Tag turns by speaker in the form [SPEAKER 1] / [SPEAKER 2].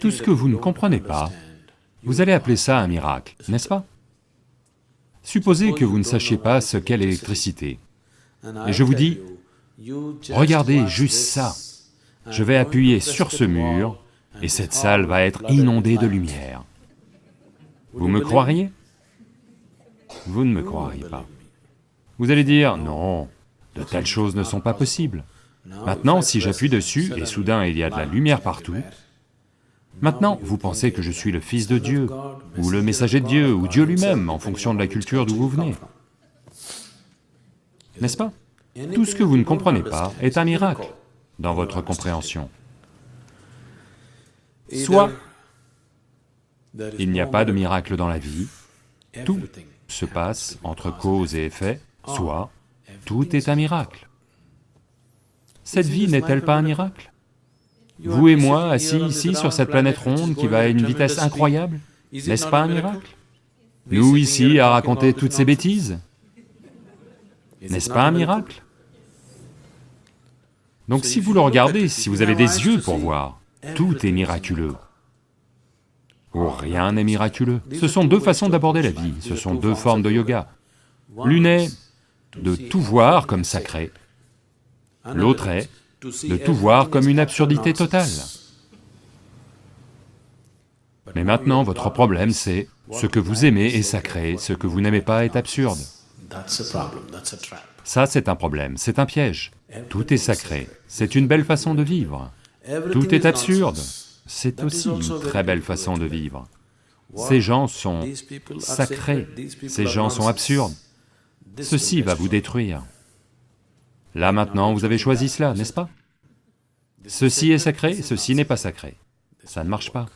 [SPEAKER 1] Tout ce que vous ne comprenez pas, vous allez appeler ça un miracle, n'est-ce pas? Supposez que vous ne sachiez pas ce qu'est l'électricité, et je vous dis, regardez juste ça, je vais appuyer sur ce mur, et cette salle va être inondée de lumière. Vous me croiriez? Vous ne me croiriez pas. Vous allez dire, non, de telles choses ne sont pas possibles. Maintenant, si j'appuie dessus, et soudain il y a de la lumière partout, maintenant vous pensez que je suis le Fils de Dieu, ou le messager de Dieu, ou Dieu lui-même, en fonction de la culture d'où vous venez. N'est-ce pas? Tout ce que vous ne comprenez pas est un miracle dans votre compréhension. Soit il n'y a pas de miracle dans la vie, tout se passe entre cause et effet, soit tout est un miracle. Cette vie n'est-elle pas un miracle? Vous et moi, assis ici sur cette planète ronde qui va à une vitesse incroyable, n'est-ce pas un miracle? Nous ici à raconter toutes ces bêtises, n'est-ce pas un miracle? Donc si vous le regardez, si vous avez des yeux pour voir, tout est miraculeux. Oh, rien n'est miraculeux. Ce sont deux façons d'aborder la vie, ce sont deux formes de yoga. L'une est de tout voir comme sacré, l'autre est de tout voir comme une absurdité totale. Mais maintenant, votre problème c'est, ce que vous aimez est sacré, ce que vous n'aimez pas est absurde. Ça c'est un problème, c'est un piège. Tout est sacré, c'est une belle façon de vivre. Tout est absurde, c'est aussi une très belle façon de vivre. Ces gens sont sacrés, ces gens sont absurdes. Ceci va vous détruire. Là maintenant, vous avez choisi cela, n'est-ce pas? Ceci est sacré, ceci n'est pas sacré. Ça ne marche pas.